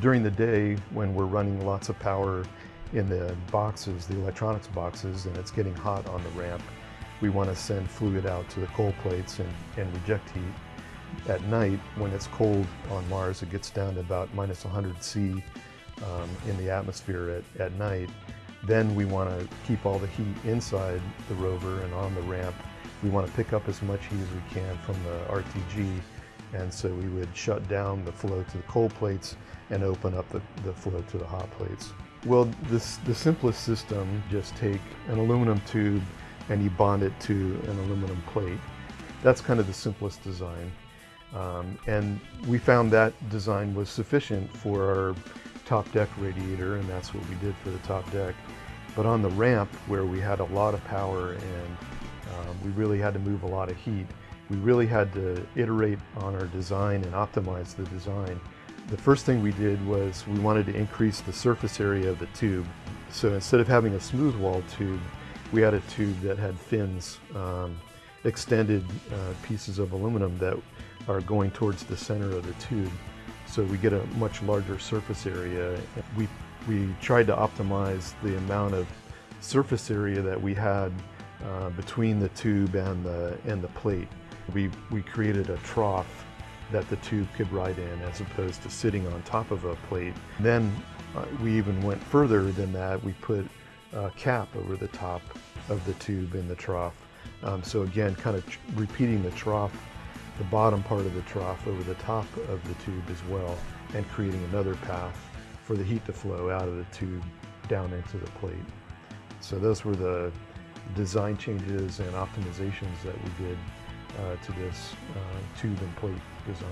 During the day, when we're running lots of power in the boxes, the electronics boxes, and it's getting hot on the ramp, we want to send fluid out to the cold plates and, and reject heat. At night, when it's cold on Mars, it gets down to about minus 100 C um, in the atmosphere at, at night. Then we want to keep all the heat inside the rover and on the ramp. We want to pick up as much heat as we can from the RTG and so we would shut down the flow to the cold plates and open up the, the flow to the hot plates. Well, this, the simplest system, just take an aluminum tube and you bond it to an aluminum plate. That's kind of the simplest design. Um, and we found that design was sufficient for our top deck radiator, and that's what we did for the top deck. But on the ramp, where we had a lot of power and um, we really had to move a lot of heat, we really had to iterate on our design and optimize the design. The first thing we did was we wanted to increase the surface area of the tube. So instead of having a smooth wall tube, we had a tube that had fins, um, extended uh, pieces of aluminum that are going towards the center of the tube. So we get a much larger surface area. We, we tried to optimize the amount of surface area that we had uh, between the tube and the, and the plate. We, we created a trough that the tube could ride in as opposed to sitting on top of a plate. Then uh, we even went further than that. We put a cap over the top of the tube in the trough. Um, so again, kind of repeating the trough, the bottom part of the trough over the top of the tube as well, and creating another path for the heat to flow out of the tube down into the plate. So those were the design changes and optimizations that we did to this uh, tube and plate design.